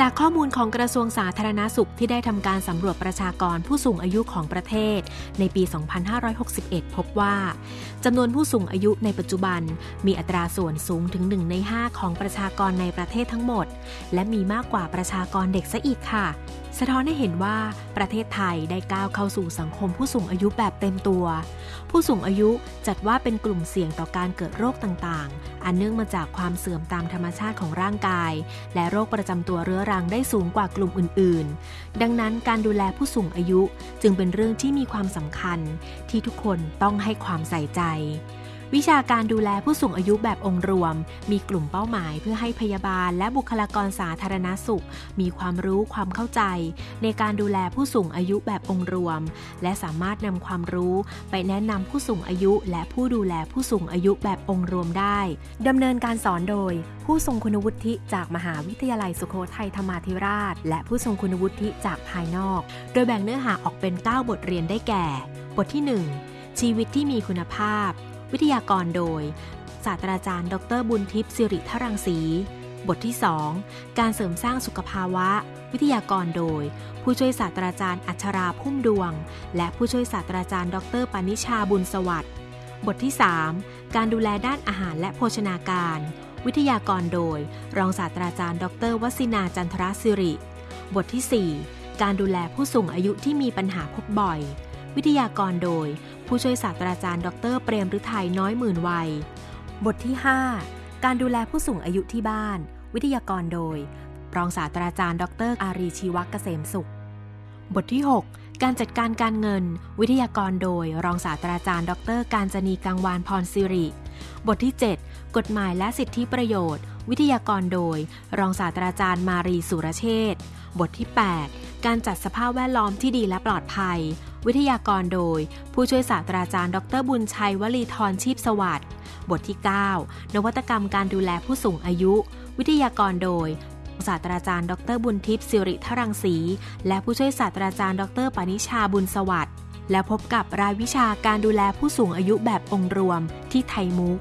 จากข้อมูลของกระทรวงสาธารณาสุขที่ได้ทำการสำรวจประชากรผู้สูงอายุของประเทศ ในปี 2561 พบว่าจำนวนผู้สูงอายุในปัจจุบัน มีอัตราส่วนสูงถึง 1 ใน 5 ของประชากรในประเทศทั้งหมด และมีมากกว่าประชากรเด็กซะอีกค่ะ สะท้อนให้เห็นว่าประเทศไทยได้ก้าวเข้าสู่สังคมผู้สูงอายุแบบเต็มตัว ผู้สูงอายุจัดว่าเป็นกลุ่มเสี่ยงต่อการเกิดโรคต่างๆ อันเนื่องมาจากความเสื่อมตามธรรมชาติของร่างกาย และโรคประจำตัวเรื้อรังได้สูงกว่ากลุ่มอื่นๆ ดังนั้นการดูแลผู้สูงอายุจึงเป็นเรื่องที่มีความสำคัญ ที่ทุกคนต้องให้ความใส่ใจ วิชาการดูแลผู้สูงอายุแบบองค์รวม มีกลุ่มเป้าหมายเพื่อให้พยาบาลและบุคลากรสาธารณสุข มีความรู้ความเข้าใจ ในการดูแลผู้สูงอายุแบบองค์รวม และสามารถนำความรู้ ไปแนะนำผู้สูงอายุ และผู้ดูแลผู้สูงอายุแบบองค์รวมได้ดำเนินการสอนโดย ผู้ทรงคุณวุฒิจากมหาวิทยาลัยสุโขทัยธรรมาธิราช และผู้ทรงคุณวุฒิจากภายนอก โดยแบ่งเนื้อหาออกเป็น 9 บทเรียนได้แก่ บทที่ 1 ชีวิตที่มีคุณภาพ วิทยากรโดย ศาสตราจารย์ ดรบุญทิพย์สิริทรังสี บทที่ 2 การเสริมสร้างสุขภาวะ วิทยากรโดย ผู้ช่วยศาสตราจารย์อัชราพุ่มดวง และผู้ช่วยศาสตราจารย์ ดรปานิชาบุญสวัสดิ์บทที่ 3 การดูแลด้านอาหารและโภชนาการ วิทยากรโดย รองศาสตราจารย์ ดรวสินาจันทรศิริ บทที่ 4 การดูแลผู้สูงอายุที่มีปัญหาพบบ่อย วิทยากรโดย ผู้ช่วยศาสตราจารย์ ดรเปรมฤทัยน้อยหมื่นวัย บทที่ 5 การดูแลผู้สูงอายุที่บ้าน วิทยากรโดย รองศาสตราจารย์ ดรอารีชีวกเกษมสุข บทที่ 6 การจัดการการเงิน วิทยากรโดย รองศาสตราจารย์ ดรการจนีกังวานพรสิริ บทที่ 7 กฎหมายและสิทธิประโยชน์ วิทยากรโดย รองศาสตราจารย์มารีสุรเชษบทที่ 8 การจัดสภาพแวดล้อมที่ดีและปลอดภัย วิทยากรโดย ผู้ช่วยศาสตราจารย์ ดรบุญชัยวลีทรชีพสวัสดิ์บทที่ 9 นวัตกรรมการดูแลผู้สูงอายุ วิทยากรโดยศาสตราจารย์ ดรบุญทิพย์สิริทรังสีและผู้ช่วยศาสตราจารย์ ดรปนิชาบุญสวัสดิ์และพบกับรายวิชาการดูแลผู้สูงอายุแบบองค์รวมที่ไทยมุก